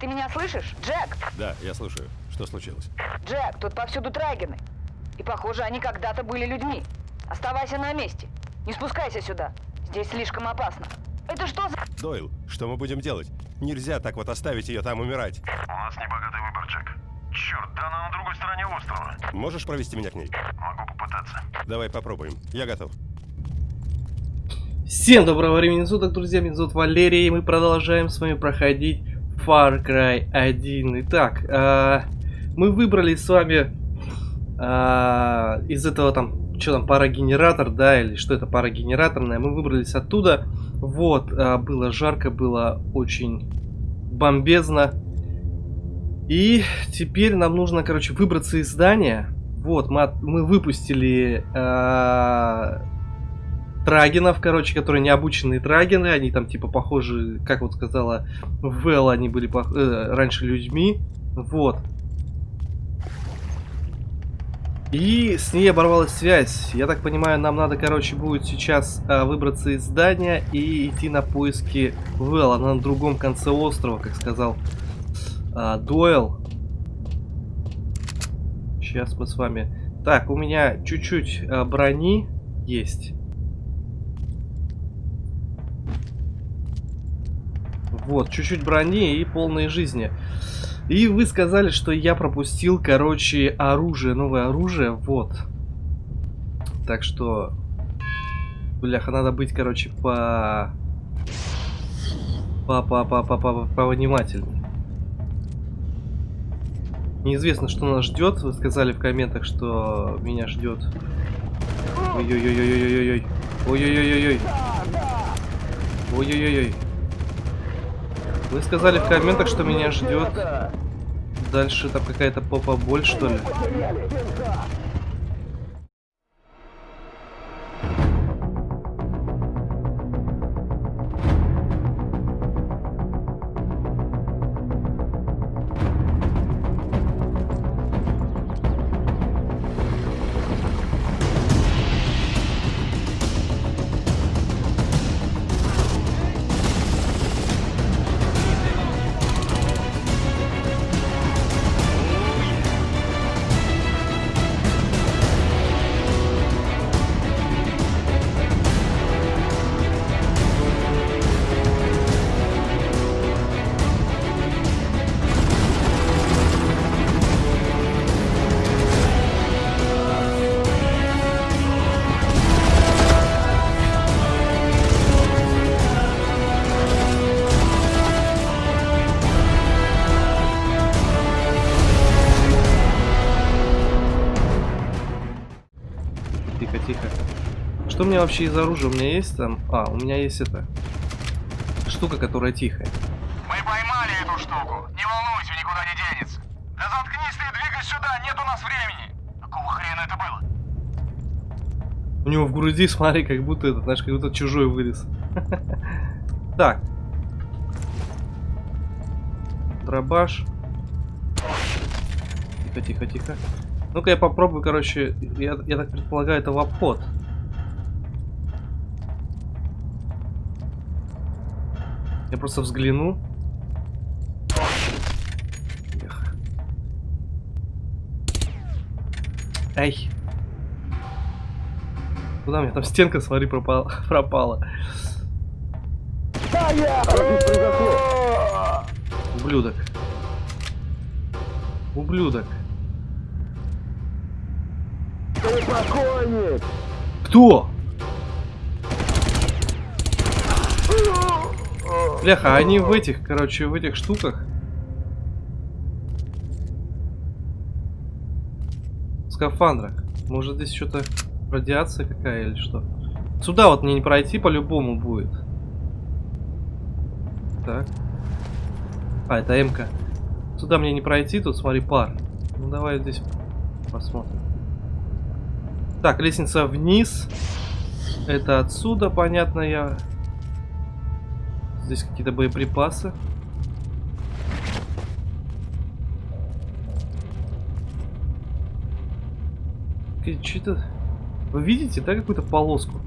Ты меня слышишь? Джек! Да, я слушаю. Что случилось? Джек, тут повсюду трагины. И похоже, они когда-то были людьми. Оставайся на месте. Не спускайся сюда. Здесь слишком опасно. Это что за... Дойл, что мы будем делать? Нельзя так вот оставить ее там умирать. У нас небогатый выбор, Джек. Черт, да она на другой стороне острова. Можешь провести меня к ней? Могу попытаться. Давай попробуем. Я готов. Всем доброго времени суток, друзья, меня зовут Валерий, и мы продолжаем с вами проходить Far Cry 1. Итак, э, мы выбрали с вами э, из этого там, что там, парогенератор, да, или что это, парогенераторное, мы выбрались оттуда. Вот, э, было жарко, было очень бомбезно. И теперь нам нужно, короче, выбраться из здания. Вот, мы, мы выпустили э, трагинов, короче, которые необученные трагины, они там типа похожи, как вот сказала Вэл, они были пох- э, раньше людьми, вот. И с ней оборвалась связь. Я так понимаю, нам надо, короче, будет сейчас а, выбраться из здания и идти на поиски Вэл. На другом конце острова, как сказал а, Дойл. Сейчас мы с вами... Так, у меня чуть-чуть а, брони есть. Вот, чуть-чуть брони и полной жизни. И вы сказали, что я пропустил, короче, оружие, новое оружие, вот. Так что, бляха, надо быть, короче, по... По, по, по, по, по, повнимательней. Неизвестно, что нас ждет. Вы сказали в комментах, что меня ждет. Ой-ой-ой-ой-ой-ой-ой. Ой-ой-ой-ой-ой. Ой-ой-ой-ой. Вы сказали в комментах, что меня ждет. Дальше там какая-то попа боль, что ли? Тихо, тихо. Что у меня вообще из оружия? У меня есть там... А, у меня есть это... Штука, которая тихая. Мы поймали эту штуку. Не волнуйся, никуда не денется. Да заткнись ты и двигай сюда, нет у нас времени. Какого хрена это было? У него в груди, смотри, как будто этот, знаешь, как будто чужой вылез. Так. Дробаш. Тихо, тихо, тихо. Ну-ка я попробую, короче, я, я так предполагаю, это в обход. Я просто взгляну. Эх. Ай. Куда меня там стенка, смотри, пропала. пропала. Ублюдок. Ублюдок. Кто? Бляха, они в этих, короче, в этих штуках. Скафандрах. Может здесь что-то радиация какая или что? Сюда вот мне не пройти по-любому будет. Так. А, это МК. Сюда мне не пройти, тут смотри, пар. Ну давай здесь посмотрим. Так, лестница вниз. Это отсюда, понятно, я... Здесь какие-то боеприпасы. Что-то... Вы видите, да, какую-то полоску?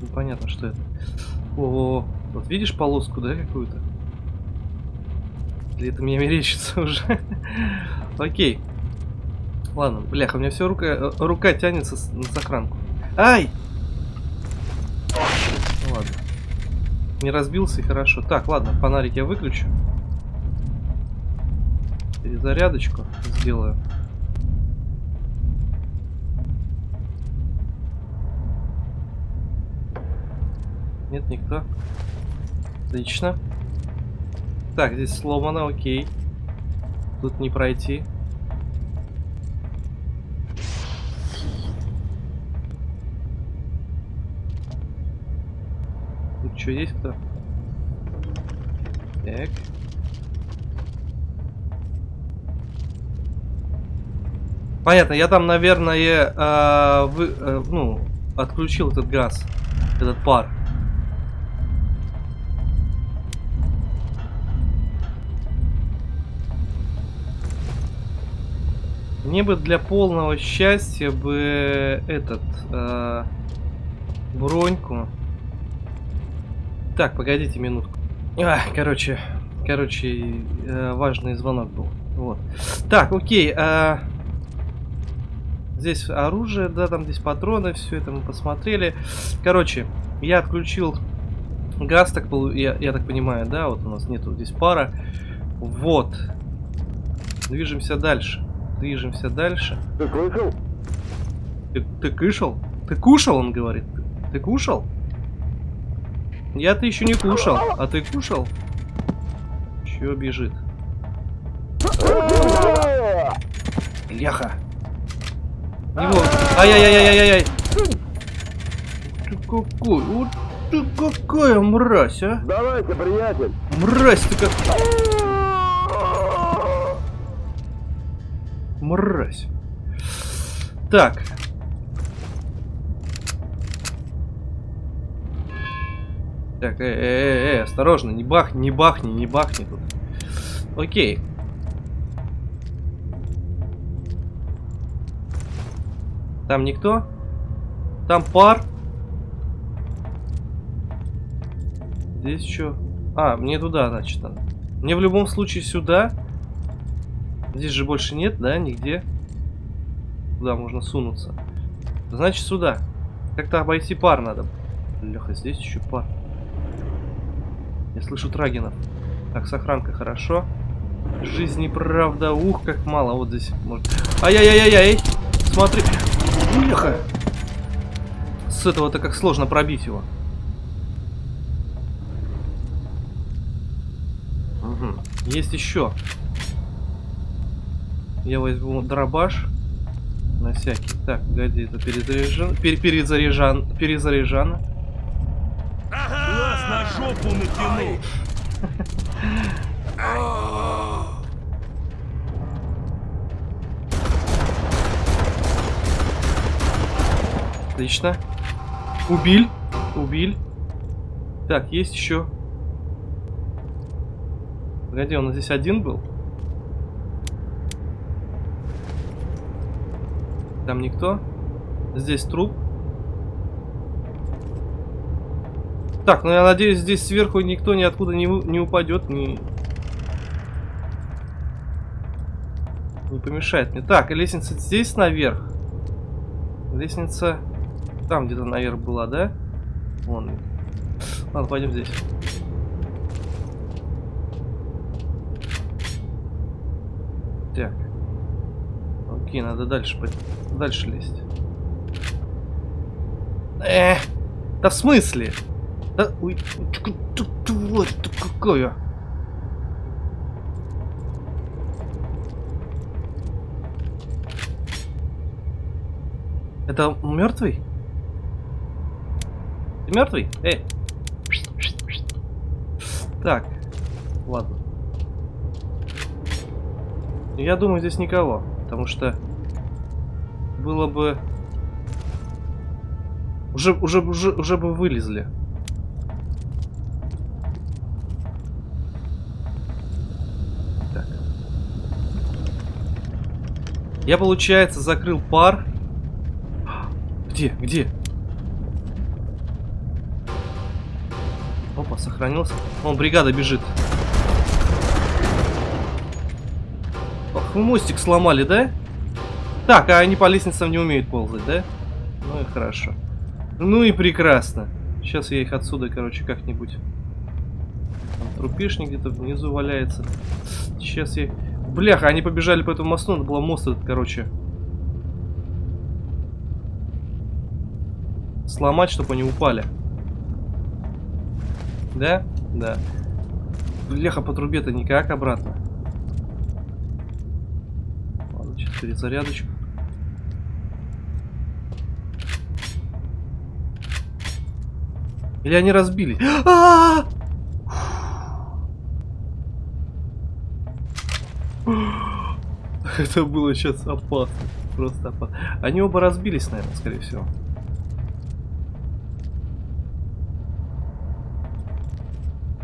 Непонятно, что это. О, вот видишь полоску, да, какую-то? Или это мне мерещится уже? Окей. Ладно, бляха, у меня все рука, э, рука тянется на сохранку. Ай! Ну ладно. Не разбился и хорошо. Так, ладно, фонарик я выключу. Перезарядочку сделаю. Нет, никто. Отлично. Так, здесь сломано, окей. Тут не пройти. Тут что, есть кто? Так. Понятно, я там, наверное, э, вы, э, ну, отключил этот газ, этот пар. Мне бы для полного счастья бы этот э, броньку. Так, погодите минутку. А, короче, короче, э, важный звонок был. Вот. Так, окей. э, здесь оружие, да, там здесь патроны, все это мы посмотрели. Короче, я отключил газ, так пол- я, я так понимаю, да, вот у нас нету здесь пара. Вот. Движемся дальше. Движемся дальше. Ты слышал? Ты, ты кушал? Ты кушал, он говорит. Ты, ты кушал? Я-то еще не кушал. А ты кушал? Чё бежит? Ляха. Его. Ай-яй-яй-яй-яй-яй. Ты какой? Вот ты какая мразь, а? Давайте, приятель. Мразь ты как... Мразь. Так. Так, э, э, э, э, осторожно, не бахни, не бахни, не бахни тут. Окей. Там никто? Там пар? Здесь что? А, мне туда, значит, надо. Мне в любом случае сюда. Здесь же больше нет, да, нигде. Куда можно сунуться. Значит, сюда. Как-то обойти пар надо. Леха, здесь еще пар. Я слышу трагинов. Так, сохранка хорошо. Жизни, правда, ух, как мало. Вот здесь может... Ай-яй-яй-яй! Смотри! Леха! С этого-то как сложно пробить его. Мгм. Есть еще. Я возьму дробаш. На всякий. Так, погоди, это перезаряжан. Пер перезаряжан. Перезаряжано. Глаз на жопу натянул. Отлично. Убил. Убил. Так, есть еще. Погоди, он здесь один был? Там никто? Здесь труп. Так, ну я надеюсь, здесь сверху никто ниоткуда не, не упадет, не... Не помешает мне. Так, лестница здесь наверх. Лестница там где-то наверх была, да? Вон. Ладно, пойдем здесь. Так. Окей, надо дальше. Дальше лезть. Эх, да в смысле? Да, ой, ты- ты- какая. Это мертвый? Ты мертвый? Эй. Так. Ладно. Я думаю, здесь никого. Потому что было бы... Уже, уже, уже, уже бы вылезли. Так. Я, получается, закрыл пар. Где? Где? Опа, сохранился. Вон, бригада бежит. Вы мостик сломали, да? Так, а они по лестницам не умеют ползать, да? Ну и хорошо. Ну и прекрасно. Сейчас я их отсюда, короче, как-нибудь... Там трупешник где-то внизу валяется. Сейчас я... Бляха, они побежали по этому мосту, надо было мост этот, короче... Сломать, чтобы они упали. Да? Да. Бляха, по трубе-то никак обратно. Ладно, сейчас перезарядочку. Или они разбились? А! Это было сейчас опасно. Просто опасно. Они оба разбились, наверное, скорее всего.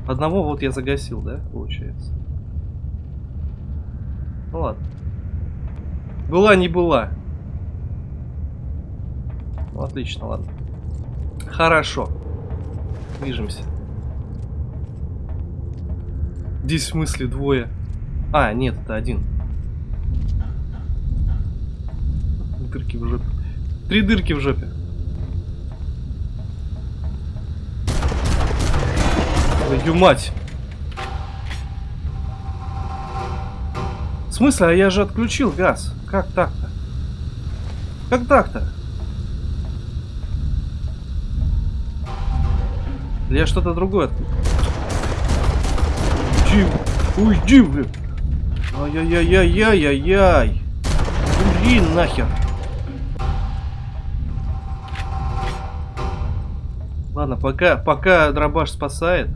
Одного вот я загасил, да, получается? Ну ладно. Была не была. Ну, отлично, ладно. Хорошо. Движемся. Здесь в смысле двое. А, нет, это один. Дырки в жопе. Три дырки в жопе. Твою мать. Смысле? А я же отключил газ. Как так-то? Как так-то? Я что-то другое отключил. Уйди, блин. Ай-яй-яй-яй-яй-яй. Блин, нахер. Ладно, пока, пока дробаш спасает.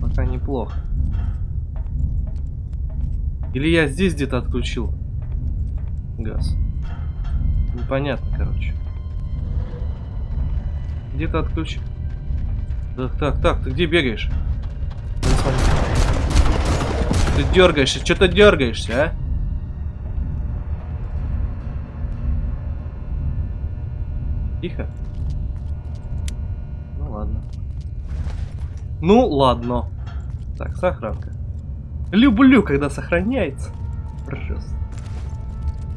Пока неплохо. Или я здесь где-то отключил газ. Непонятно, короче. Где-то отключил. Так, так, так, ты где бегаешь? Ты дергаешься, что ты дергаешься, а? Тихо. Ну ладно. Ну ладно. Так, сохранка. Люблю, когда сохраняется. Просто.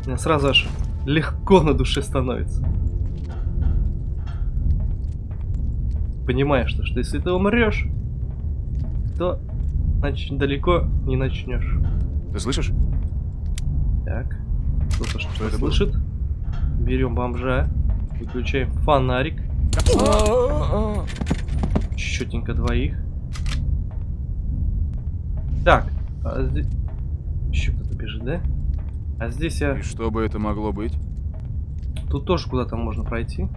Мне сразу аж легко на душе становится. Понимаешь, что, что если ты умрешь, то значит далеко не начнешь. Ты слышишь? Так. Кто-то что-то это было? слышит. Берем бомжа. Выключаем фонарик. Четенько двоих. Так. А здесь... Еще кто-то бежит, да? А здесь я... И что бы это могло быть? Тут тоже куда-то можно пройти.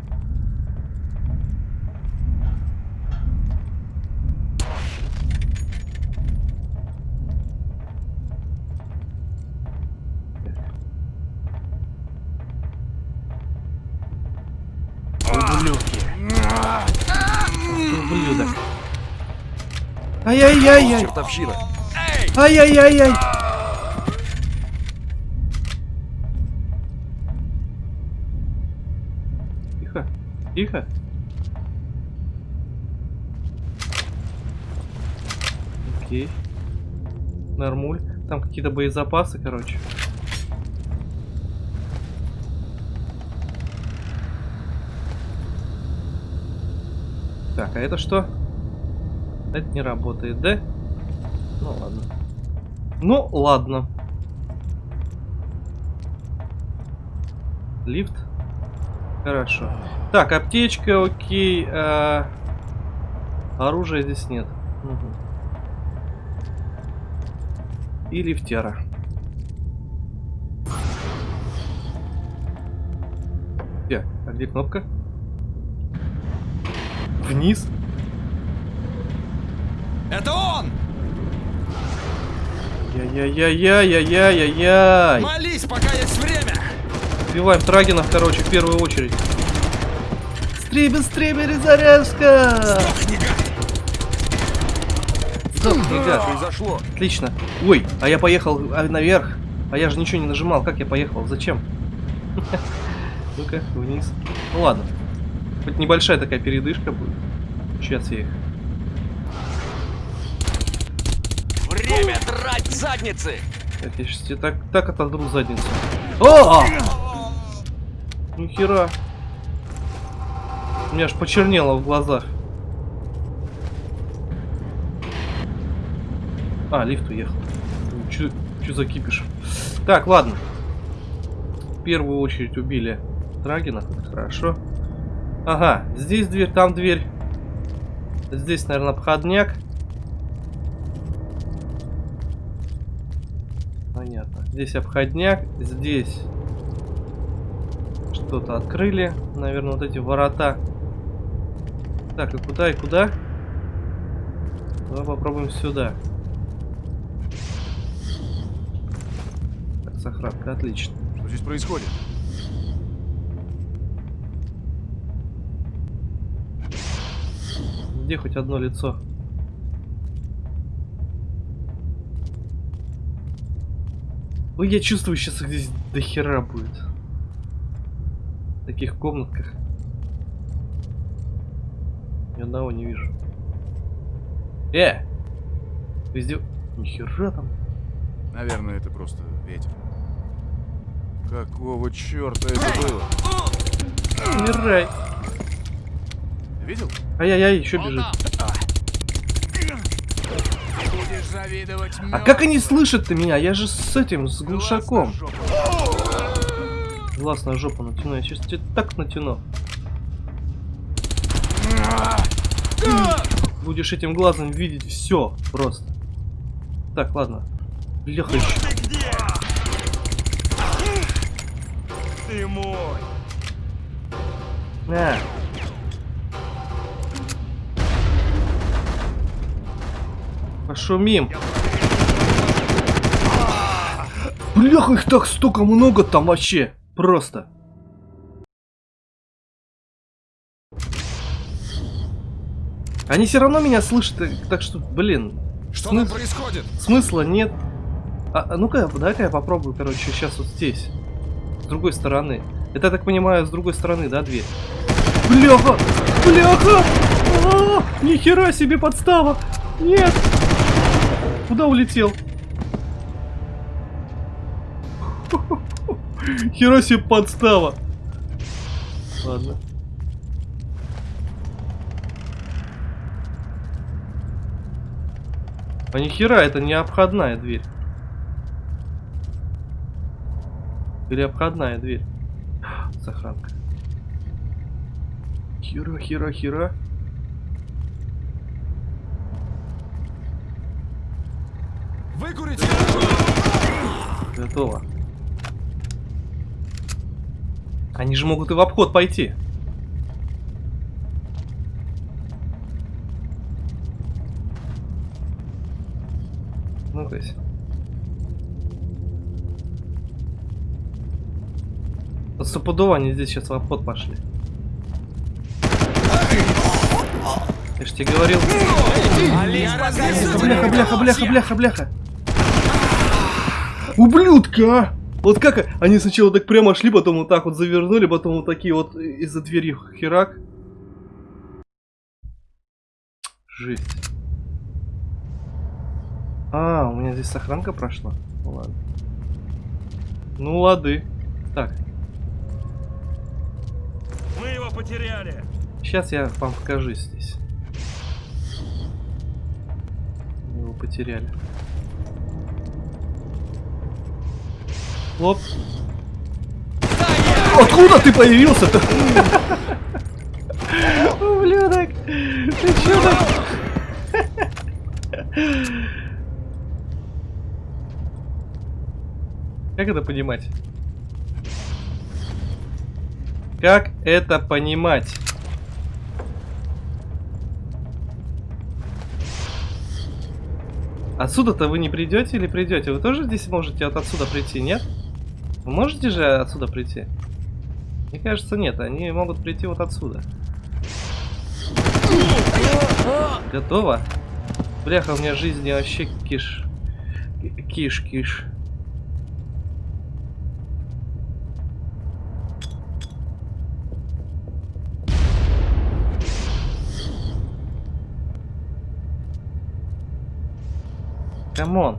Ай-яй-яй-яй. Чертовщина! Ай-яй-яй-яй. Тихо. Тихо. Окей. Нормуль. Там какие-то боезапасы, короче. Так, а это что? Это не работает, да? Ну ладно. Ну ладно. Лифт. Хорошо. Так, аптечка, окей. а, Оружия здесь нет. Мгм. И лифтера. Где? А где кнопка? Вниз? Это он! Яй-яй-яй-яй-яй-яй-яй. Молись, пока есть время! Убиваем Трагинов, короче, в первую очередь. Сдохни, гад! Сдохни, гад. Произошло! Отлично. Ой, а я поехал наверх. А я же ничего не нажимал. Как я поехал? Зачем? Ну-ка, вниз. Ну ладно. Хоть небольшая такая передышка будет. Сейчас я их задницы! Так, я сейчас тебе так, так отодру задницу. О! Нихера. У меня аж почернело в глазах. А, лифт уехал. Чё, чё за кипиш? Так, ладно. В первую очередь убили Драгина. Хорошо. Ага, здесь дверь, там дверь. Здесь, наверное, обходняк. Понятно. Здесь обходняк, здесь что-то открыли. Наверное, вот эти ворота. Так, и куда, и куда? Давай попробуем сюда. Так, сохранка, отлично. Что здесь происходит? Где хоть одно лицо? Ой, я чувствую, сейчас их здесь до хера будет. В таких комнатках. Ни одного не вижу. Э! Везде... Нихера там. Наверное, это просто ветер. Какого черта это было? Умирай. Ты видел? Ай-яй-яй, еще бежит. Завидовать А как они слышат-то меня? Я же с этим, с глушаком. Глаз на жопу натяну. Я сейчас тебе так натяну. Будешь этим глазом видеть все просто. Так, ладно. Леха еще. Ты мой! На. Пошумим. Бляха, их так столько много там вообще. Просто. Они все равно меня слышат, э, так что, блин, Что смы- там происходит? смысла нет. А, а ну-ка, дай-ка я попробую, короче, сейчас вот здесь. С другой стороны. Это, я так понимаю, с другой стороны, да, дверь? Бляха! Бляха! А, нихера себе подстава! Нет! Куда улетел? Хера себе подстава! Ладно. А нихера, это не обходная дверь. Или обходная дверь. Сохранка. Хера, хера, хера. Готово. Они же могут и в обход пойти. Ну-ка. Вот стопудово они здесь сейчас в обход пошли. Я ж тебе говорил. Бляха, бляха, бляха, бляха, бляха. Ублюдка! а! Вот как они сначала так прямо шли, потом вот так вот завернули, потом вот такие вот из-за двери херак. Жесть. А, у меня здесь сохранка прошла? Ну ладно. Ну лады. Так, Мы его потеряли. сейчас я вам покажу здесь. Мы его потеряли. Хлоп. Откуда ты появился-то? Ублюдок! Ты чё так? Как это понимать? Как это понимать? Отсюда-то вы не придете или придете? Вы тоже здесь можете от отсюда прийти, нет? Вы можете же отсюда прийти? Мне кажется, нет. Они могут прийти вот отсюда. Готово? Бляха, у меня жизни вообще киш. Киш-киш. Come on.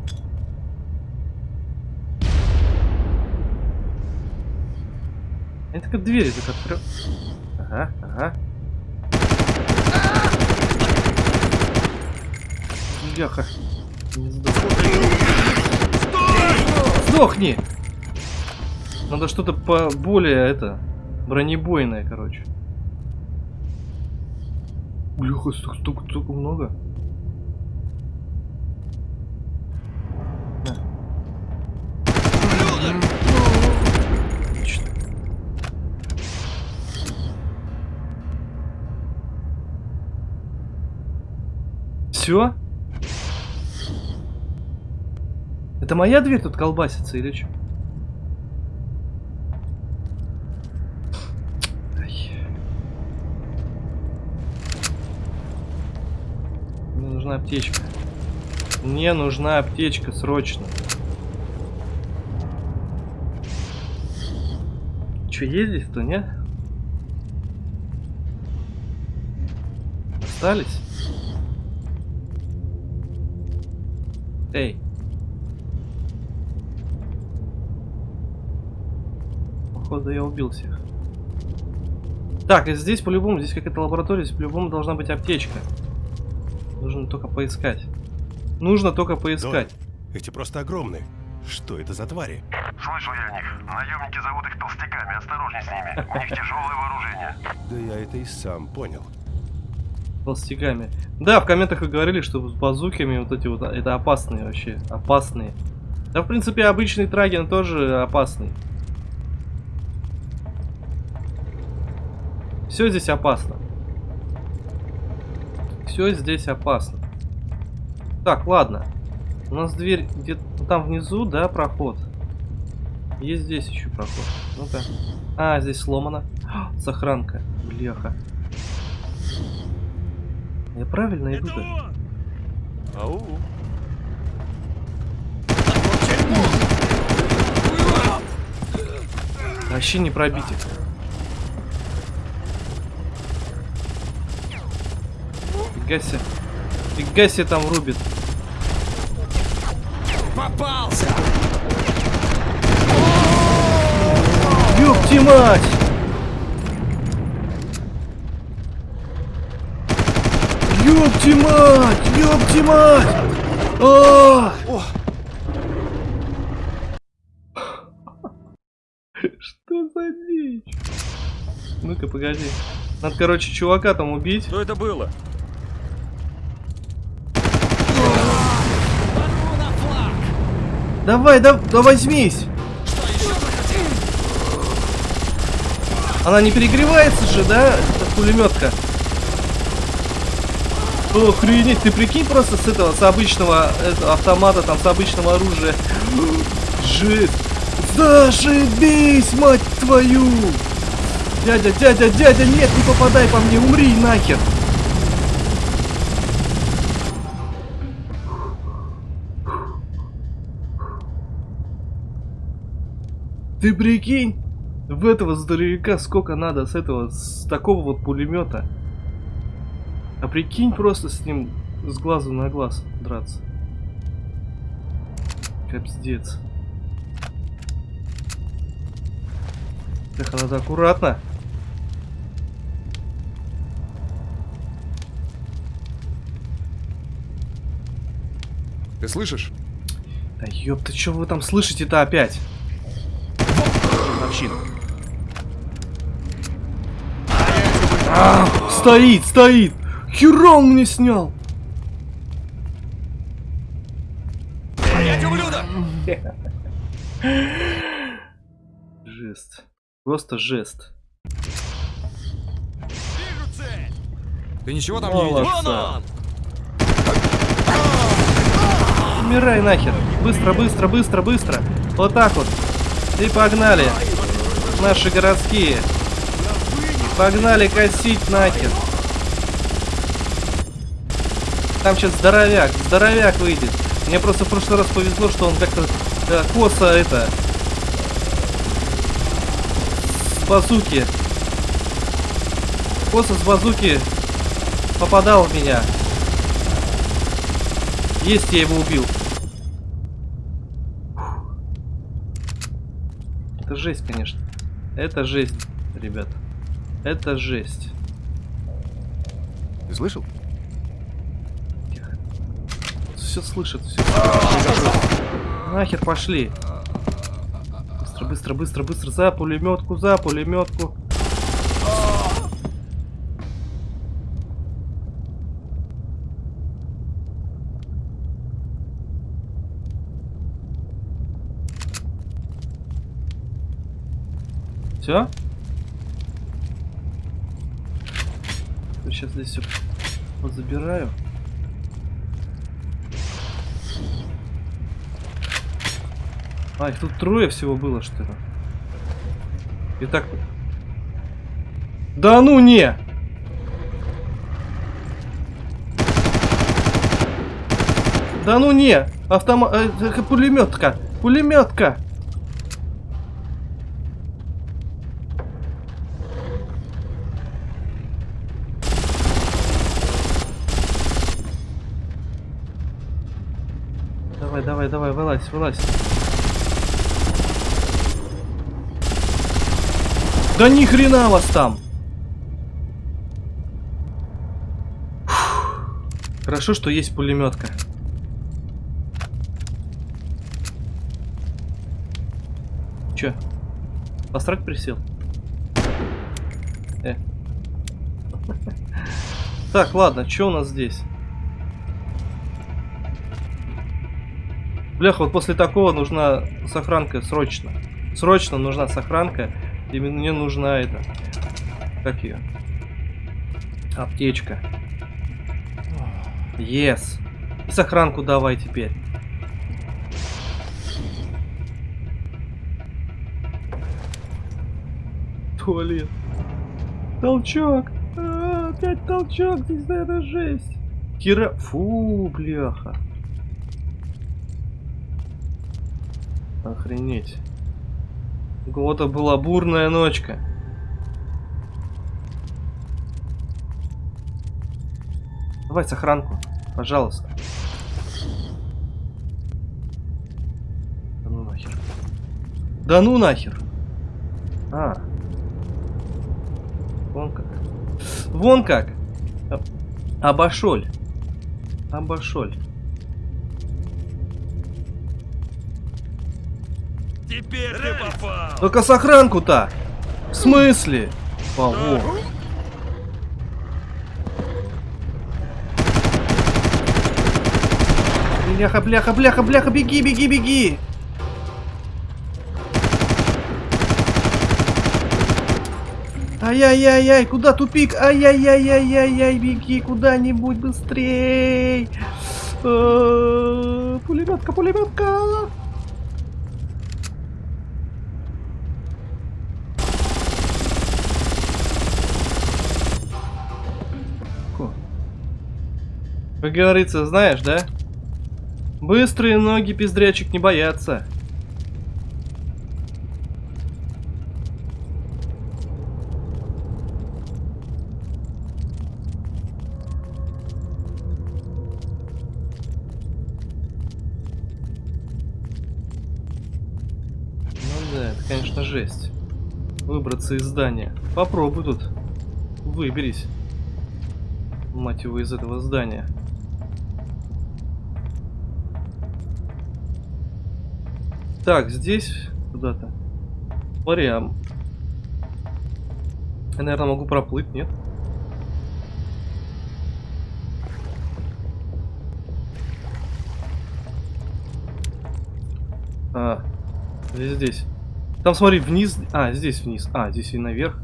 Я только двери так открыл. Ага, ага. Бляха. Не сдох. Сдохни! Надо что-то по более это бронебойное, короче. Бляха, столько, столько, столько много. Все? Это моя дверь тут колбасится или что? Мне нужна аптечка. Мне нужна аптечка срочно. Че, есть здесь-то, нет? Остались? Эй. Походу я убил всех. Так, и здесь по-любому, здесь какая-то лаборатория, здесь по-любому должна быть аптечка. Нужно только поискать. Нужно только поискать. Эти просто огромные. Что это за твари? Слышал я о них. Наемники зовут их толстяками. Осторожней с ними. У них тяжелое вооружение. Да я это и сам понял. Толстяками. Да, в комментах вы говорили, что с базуками вот эти вот, это опасные вообще. Опасные. Да, в принципе, обычный траген тоже опасный. Все здесь опасно. Все здесь опасно. Так, ладно. У нас дверь где-то там внизу, да, проход. Есть здесь еще проход. Ну-ка. А, здесь сломано. Сохранка. Бляха. Я правильно иду он! Ау! Вообще не пробить их. Фига себе. Фига себе там рубит. Попался! Ёпти мать! Ёпти мать! Ёпти мать! А! Что за дичь? Ну-ка, погоди. Надо, короче, чувака там убить. Что это было? Давай, да, да возьмись! Она не перегревается же, да? Это пулеметка. Охренеть, ты прикинь просто с этого, с обычного этого, автомата, там, с обычного оружия. Жесть. Зашибись, мать твою! Дядя, дядя, дядя, нет, не попадай по мне, умри нахер! Ты прикинь, в этого здоровяка сколько надо с этого, с такого вот пулемета. А прикинь просто с ним с глазу на глаз драться. Капздец. Так, надо аккуратно. Ты слышишь? Да ёпта, что вы там слышите-то опять? Общину. А, стоит, стоит! Хера он мне снял! Стоять, ублюдок! Жест. Просто жест. Вижу цель! Ты ничего там не видишь? Молодца. Вон он! Умирай нахер. Быстро, быстро, быстро, быстро. Вот так вот. И погнали. Наши городские. Погнали косить нахер. Там сейчас здоровяк, здоровяк выйдет. Мне просто в прошлый раз повезло, что он как-то э, косо это... С базуки. Косо с базуки попадал в меня. Есть, я его убил. Это жесть, конечно. Это жесть, ребят. Это жесть. Ты слышал? Все слышит, все. Нахер пошли. Быстро, быстро, быстро, быстро. За пулеметку, за пулеметку. Все? Сейчас здесь все вот А, их тут трое всего было, что ли? Итак... Да ну не! Да ну не! Автомат... Э, пулеметка! Пулеметка! Давай, давай, давай, вылазь, вылазь. Да ни хрена вас там! Хорошо, что есть пулеметка. Че? Посрать присел? Э. Так, ладно, что у нас здесь? Бляха, вот после такого нужна сохранка срочно. Срочно нужна сохранка. И мне нужна это. Как ее? Аптечка. Yes. И сохранку давай теперь. Туалет. Толчок. А, опять толчок. Здесь, наверное, жесть. Кира... Фу, бляха. Охренеть. У кого-то была бурная ночка. Давай сохранку, пожалуйста. Да ну нахер. Да ну нахер. А. Вон как. Вон как. Обошоль. Обошоль. Теперь ты попал! Только сохранку-то! В смысле? Во. Бляха, бляха, бляха, бляха, беги, беги, беги! Ай-яй-яй-яй, куда тупик? Ай-яй-яй-яй-яй-яй, беги куда-нибудь быстрей! Э, Пулеметка, пулеметка! Как говорится, знаешь, да? Быстрые ноги пиздрячек не боятся. Ну да, это, конечно, жесть. Выбраться из здания. Попробуй тут. Выберись. Мать его, из этого здания. Так, здесь куда-то. А... Я, наверное, могу проплыть, нет? А, здесь, здесь. Там, смотри, вниз. А, здесь вниз. А, здесь и наверх.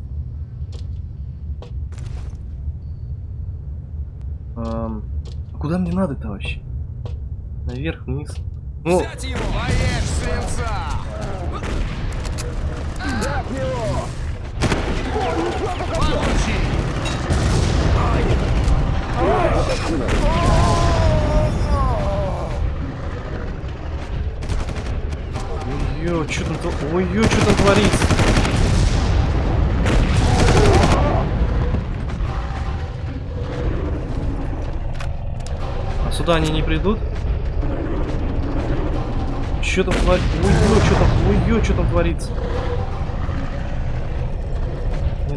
А куда мне надо-то вообще? Наверх, вниз. Ну! Поешь свинца! Получи! ой, что там, тво- ой, что там творится? А сюда они не придут? Что там творится? Ой, что там, ой, что там творится?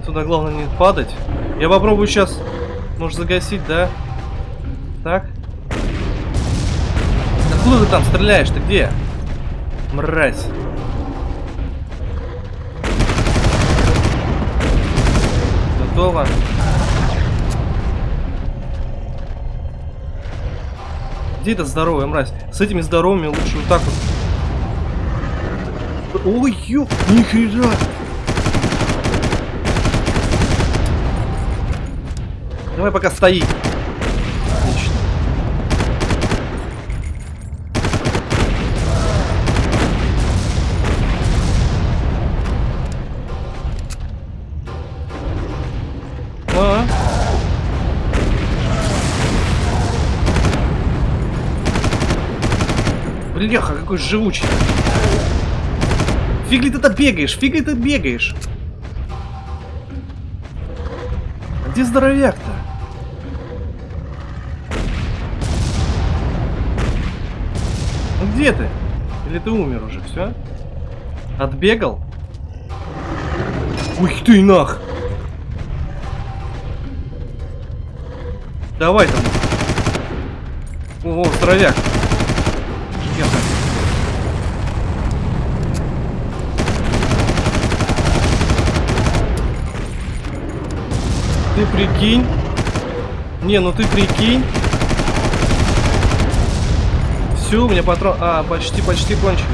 туда главное не падать. Я попробую сейчас, может, загасить, да? Так. Откуда ты там стреляешь? Ты где? Мразь. Готово. Где эта здоровая мразь? С этими здоровыми лучше вот так вот. Ой, ё, нихера! Давай пока стои. Отлично. А? Бляха, какой живучий. Фиг ли ты-то бегаешь? Фиг ли ты бегаешь? Где здоровяк-то? Ну где ты? Или ты умер уже, все? Отбегал? Ух ты нах! Давай там. О, здоровяк. Я так. Ты прикинь? Не, ну ты прикинь. Все, у меня патрон... А, почти, почти кончились.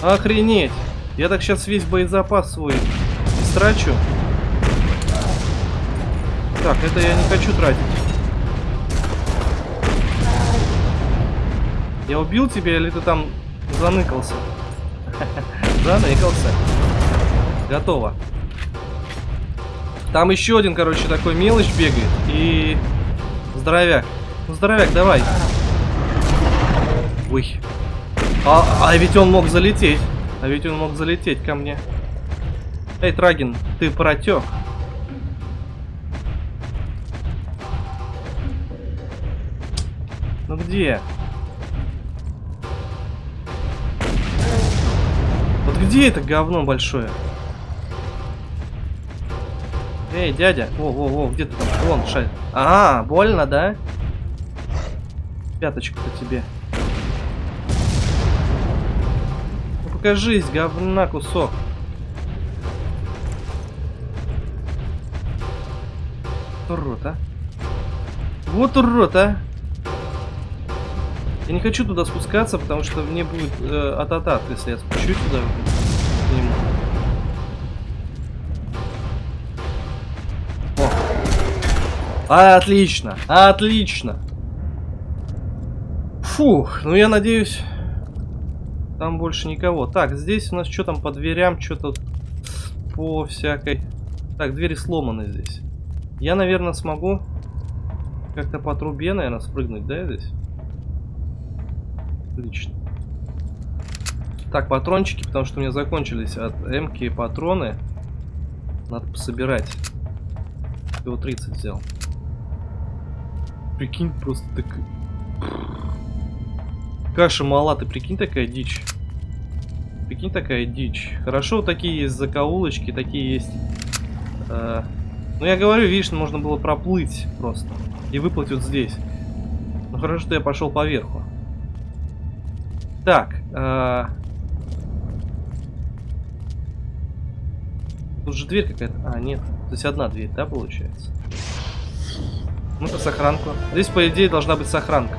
Охренеть. Я так сейчас весь боезапас свой истрачу. Так, это я не хочу тратить. Я убил тебя или ты там заныкался? Заныкался. Готово. Там еще один, короче, такой мелочь бегает. И... Здоровяк. Ну, здоровяк, давай. Ой. А, а ведь он мог залететь. А ведь он мог залететь ко мне. Эй, Трагин, ты протек. Ну где? Вот где это говно большое? Эй, дядя. Во, где ты там? Вон, шарь. А, больно, да? Пяточку-то тебе. Ну, покажись, говна кусок. Урод, а. Вот урод, а. Я не хочу туда спускаться, потому что мне будет э, ататат, если я спущусь туда к нему. Отлично, отлично. Фух, ну я надеюсь, там больше никого. Так, здесь у нас что там по дверям, что-то по всякой... Так, двери сломаны здесь. Я, наверное, смогу как-то по трубе, наверное, спрыгнуть, да, здесь? Отлично. Так, патрончики, потому что у меня закончились от М-ки патроны. Надо пособирать. Всего 30 взял. Прикинь, просто так... Каша мала, ты прикинь, такая дичь. Прикинь, такая дичь. Хорошо, такие есть закоулочки, такие есть... Э, ну, я говорю, видишь, можно было проплыть просто. И выплыть вот здесь. Ну, хорошо, что я пошел поверху. Так. Э, тут же дверь какая-то. А, нет. То есть одна дверь, да, получается? Ну-ка, сохранку. Здесь, по идее, должна быть сохранка.